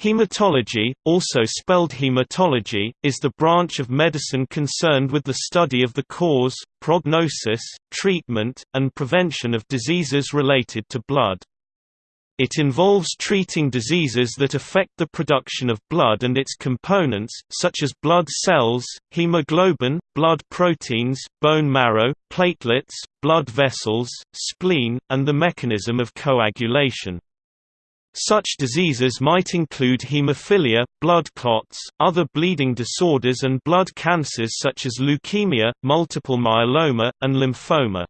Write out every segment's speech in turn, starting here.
Hematology, also spelled haematology, is the branch of medicine concerned with the study of the cause, prognosis, treatment, and prevention of diseases related to blood. It involves treating diseases that affect the production of blood and its components, such as blood cells, hemoglobin, blood proteins, bone marrow, platelets, blood vessels, spleen, and the mechanism of coagulation. Such diseases might include hemophilia, blood clots, other bleeding disorders and blood cancers such as leukemia, multiple myeloma, and lymphoma.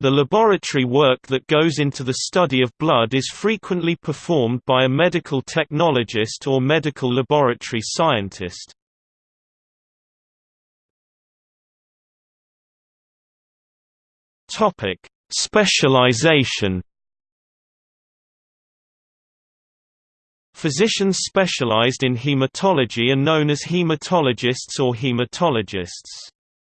The laboratory work that goes into the study of blood is frequently performed by a medical technologist or medical laboratory scientist. Specialization Physicians specialized in hematology are known as hematologists or haematologists.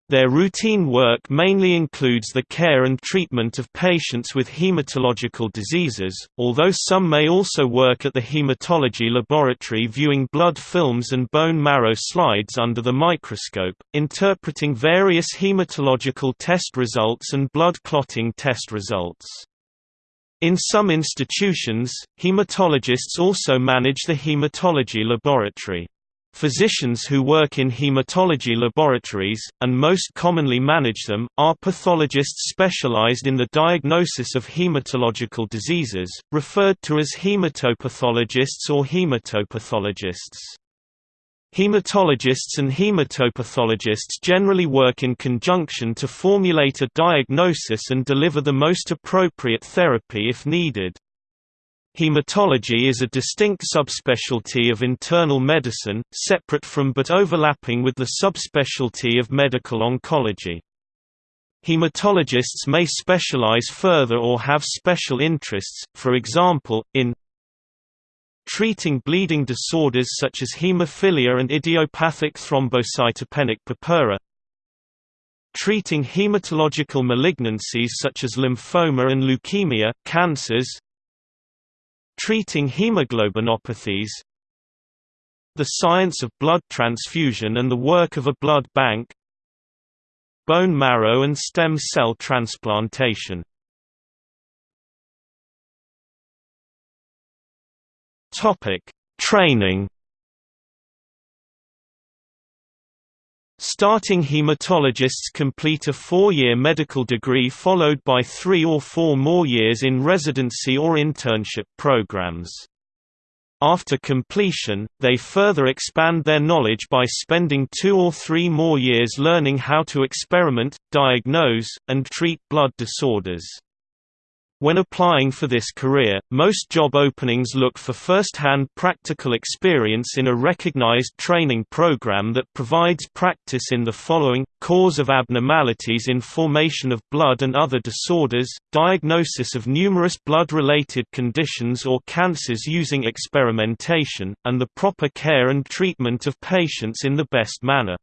Their routine work mainly includes the care and treatment of patients with hematological diseases, although some may also work at the hematology laboratory viewing blood films and bone marrow slides under the microscope, interpreting various hematological test results and blood clotting test results. In some institutions, hematologists also manage the hematology laboratory. Physicians who work in hematology laboratories, and most commonly manage them, are pathologists specialized in the diagnosis of hematological diseases, referred to as hematopathologists or haematopathologists. Hematologists and hematopathologists generally work in conjunction to formulate a diagnosis and deliver the most appropriate therapy if needed. Hematology is a distinct subspecialty of internal medicine, separate from but overlapping with the subspecialty of medical oncology. Hematologists may specialize further or have special interests, for example, in treating bleeding disorders such as hemophilia and idiopathic thrombocytopenic purpura, treating hematological malignancies such as lymphoma and leukemia, cancers, treating hemoglobinopathies, the science of blood transfusion and the work of a blood bank, bone marrow and stem cell transplantation Topic: Training. Starting hematologists complete a four-year medical degree followed by three or four more years in residency or internship programs. After completion, they further expand their knowledge by spending two or three more years learning how to experiment, diagnose, and treat blood disorders. When applying for this career, most job openings look for first-hand practical experience in a recognized training program that provides practice in the following, cause of abnormalities in formation of blood and other disorders, diagnosis of numerous blood-related conditions or cancers using experimentation, and the proper care and treatment of patients in the best manner.